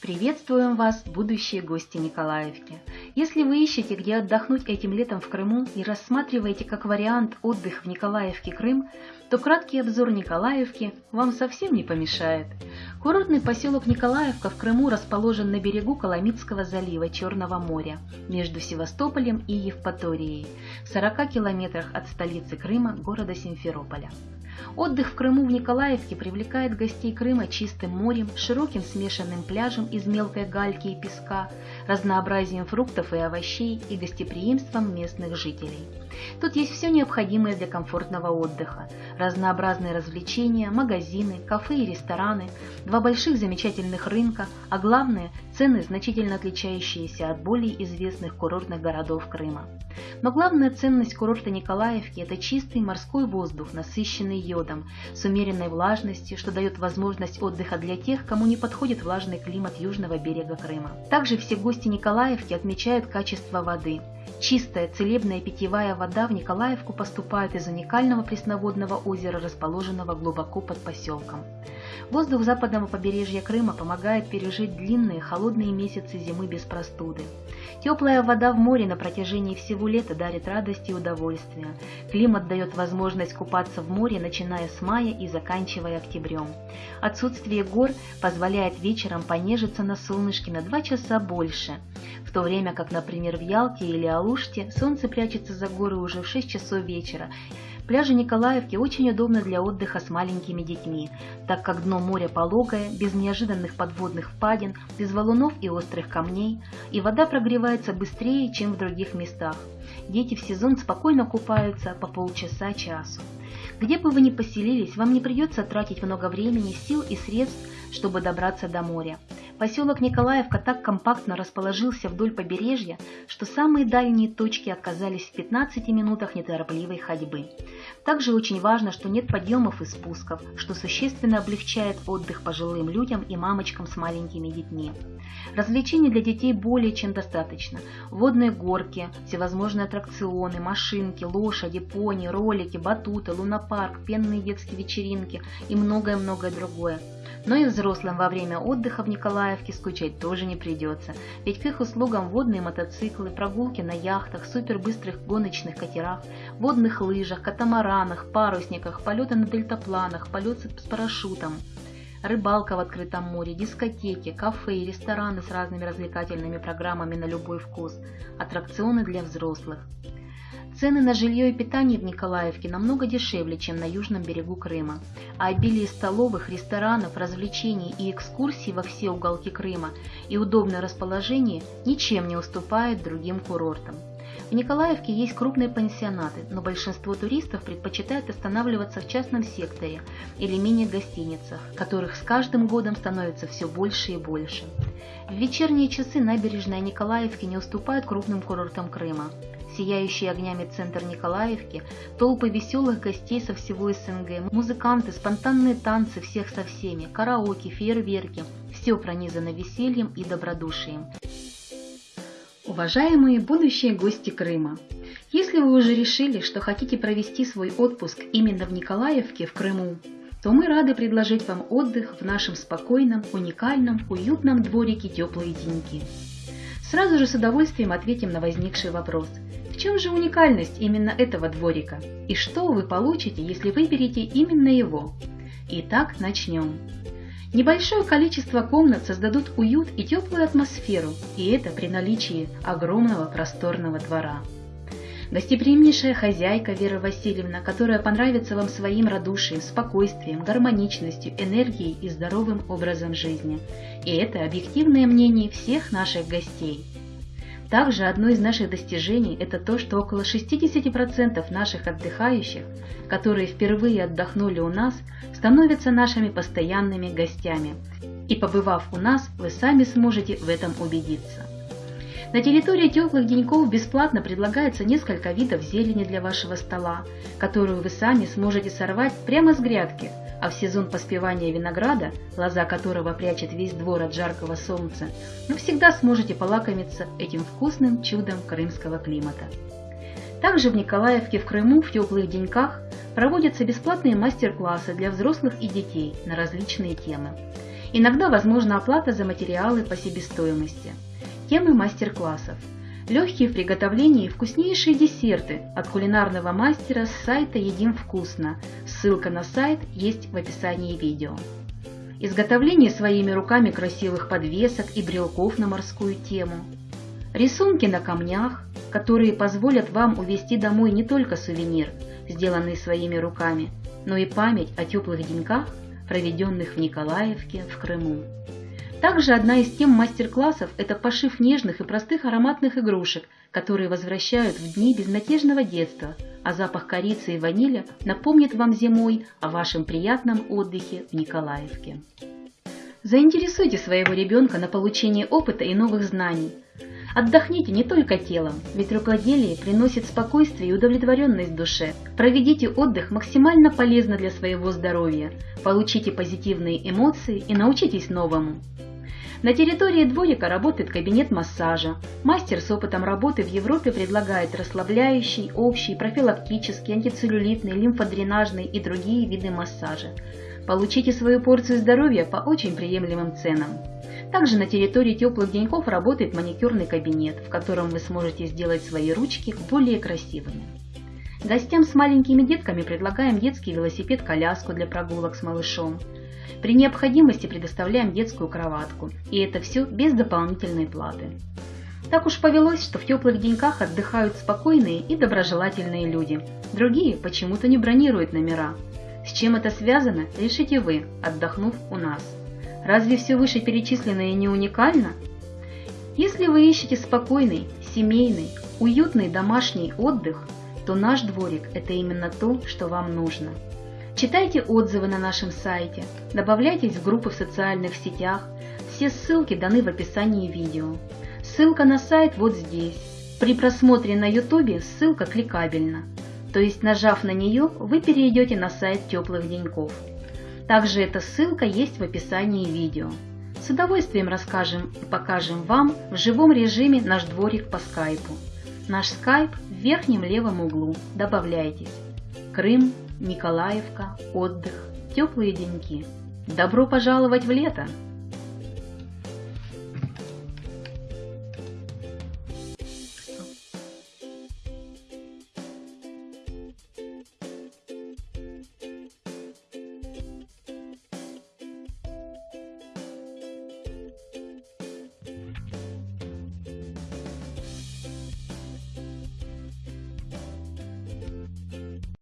Приветствуем вас, будущие гости Николаевки! Если вы ищете, где отдохнуть этим летом в Крыму и рассматриваете как вариант отдых в Николаевке Крым, то краткий обзор Николаевки вам совсем не помешает. Курортный поселок Николаевка в Крыму расположен на берегу Коломитского залива Черного моря, между Севастополем и Евпаторией, в 40 километрах от столицы Крыма, города Симферополя. Отдых в Крыму в Николаевке привлекает гостей Крыма чистым морем, широким смешанным пляжем из мелкой гальки и песка, разнообразием фруктов и овощей и гостеприимством местных жителей. Тут есть все необходимое для комфортного отдыха. Разнообразные развлечения, магазины, кафе и рестораны, два больших замечательных рынка, а главное – цены, значительно отличающиеся от более известных курортных городов Крыма. Но главная ценность курорта Николаевки – это чистый морской воздух, насыщенный йодом, с умеренной влажностью, что дает возможность отдыха для тех, кому не подходит влажный климат южного берега Крыма. Также все гости Николаевки отмечают качество воды. Чистая, целебная питьевая вода в Николаевку поступает из уникального пресноводного озера, расположенного глубоко под поселком. Воздух западного побережья Крыма помогает пережить длинные холодные месяцы зимы без простуды. Теплая вода в море на протяжении всего лета дарит радость и удовольствие. Климат дает возможность купаться в море, начиная с мая и заканчивая октябрем. Отсутствие гор позволяет вечером понежиться на солнышке на 2 часа больше, в то время как, например, в Ялте или Алуште солнце прячется за горы уже в 6 часов вечера, Пляжи Николаевки очень удобны для отдыха с маленькими детьми, так как дно моря пологое, без неожиданных подводных впадин, без валунов и острых камней, и вода прогревается быстрее, чем в других местах. Дети в сезон спокойно купаются по полчаса-часу. Где бы вы ни поселились, вам не придется тратить много времени, сил и средств, чтобы добраться до моря. Поселок Николаевка так компактно расположился вдоль побережья, что самые дальние точки оказались в 15 минутах неторопливой ходьбы. Также очень важно, что нет подъемов и спусков, что существенно облегчает отдых пожилым людям и мамочкам с маленькими детьми. Развлечений для детей более чем достаточно. Водные горки, всевозможные аттракционы, машинки, лошади, пони, ролики, батуты, лунопарк, пенные детские вечеринки и многое-многое другое. Но и взрослым во время отдыха в Николаевке скучать тоже не придется, ведь к их услугам водные мотоциклы, прогулки на яхтах, супербыстрых гоночных катерах, водных лыжах, катамаранах, парусниках, полеты на дельтапланах, полет с парашютом рыбалка в открытом море, дискотеки, кафе и рестораны с разными развлекательными программами на любой вкус, аттракционы для взрослых. Цены на жилье и питание в Николаевке намного дешевле, чем на южном берегу Крыма, а обилие столовых, ресторанов, развлечений и экскурсий во все уголки Крыма и удобное расположение ничем не уступает другим курортам. В Николаевке есть крупные пансионаты, но большинство туристов предпочитают останавливаться в частном секторе или мини-гостиницах, которых с каждым годом становится все больше и больше. В вечерние часы набережная Николаевки не уступает крупным курортам Крыма сияющий огнями центр Николаевки, толпы веселых гостей со всего СНГ, музыканты, спонтанные танцы всех со всеми, караоке, фейерверки – все пронизано весельем и добродушием. Уважаемые будущие гости Крыма! Если вы уже решили, что хотите провести свой отпуск именно в Николаевке, в Крыму, то мы рады предложить вам отдых в нашем спокойном, уникальном, уютном дворике теплые деньки. Сразу же с удовольствием ответим на возникший вопрос – чем же уникальность именно этого дворика? И что вы получите, если выберете именно его? Итак, начнем. Небольшое количество комнат создадут уют и теплую атмосферу, и это при наличии огромного просторного двора. Гостеприимнейшая хозяйка Вера Васильевна, которая понравится вам своим радушием, спокойствием, гармоничностью, энергией и здоровым образом жизни. И это объективное мнение всех наших гостей. Также одно из наших достижений – это то, что около 60% наших отдыхающих, которые впервые отдохнули у нас, становятся нашими постоянными гостями. И побывав у нас, вы сами сможете в этом убедиться. На территории теплых деньков бесплатно предлагается несколько видов зелени для вашего стола, которую вы сами сможете сорвать прямо с грядки – а в сезон поспевания винограда, лоза которого прячет весь двор от жаркого солнца, вы всегда сможете полакомиться этим вкусным чудом крымского климата. Также в Николаевке в Крыму в теплых деньках проводятся бесплатные мастер-классы для взрослых и детей на различные темы. Иногда возможна оплата за материалы по себестоимости. Темы мастер-классов. Легкие в приготовлении вкуснейшие десерты от кулинарного мастера с сайта «Едим вкусно». Ссылка на сайт есть в описании видео. Изготовление своими руками красивых подвесок и брелков на морскую тему. Рисунки на камнях, которые позволят вам увезти домой не только сувенир, сделанный своими руками, но и память о теплых деньках, проведенных в Николаевке в Крыму. Также одна из тем мастер-классов – это пошив нежных и простых ароматных игрушек, которые возвращают в дни безнадежного детства, а запах корицы и ванили напомнит вам зимой о вашем приятном отдыхе в Николаевке. Заинтересуйте своего ребенка на получение опыта и новых знаний. Отдохните не только телом, ведь рукоделие приносит спокойствие и удовлетворенность душе. Проведите отдых максимально полезно для своего здоровья, получите позитивные эмоции и научитесь новому. На территории дворика работает кабинет массажа. Мастер с опытом работы в Европе предлагает расслабляющий, общий, профилактический, антицеллюлитный, лимфодренажный и другие виды массажа. Получите свою порцию здоровья по очень приемлемым ценам. Также на территории теплых деньков работает маникюрный кабинет, в котором вы сможете сделать свои ручки более красивыми. Гостям с маленькими детками предлагаем детский велосипед-коляску для прогулок с малышом. При необходимости предоставляем детскую кроватку, и это все без дополнительной платы. Так уж повелось, что в теплых деньках отдыхают спокойные и доброжелательные люди. Другие почему-то не бронируют номера. С чем это связано, решите вы, отдохнув у нас. Разве все вышеперечисленное не уникально? Если вы ищете спокойный, семейный, уютный домашний отдых, то наш дворик – это именно то, что вам нужно. Читайте отзывы на нашем сайте, добавляйтесь в группы в социальных сетях, все ссылки даны в описании видео. Ссылка на сайт вот здесь. При просмотре на YouTube ссылка кликабельна, то есть нажав на нее, вы перейдете на сайт теплых деньков. Также эта ссылка есть в описании видео. С удовольствием расскажем и покажем вам в живом режиме наш дворик по скайпу. Наш скайп в верхнем левом углу. Добавляйтесь. Крым, Николаевка, отдых, теплые деньки. Добро пожаловать в лето!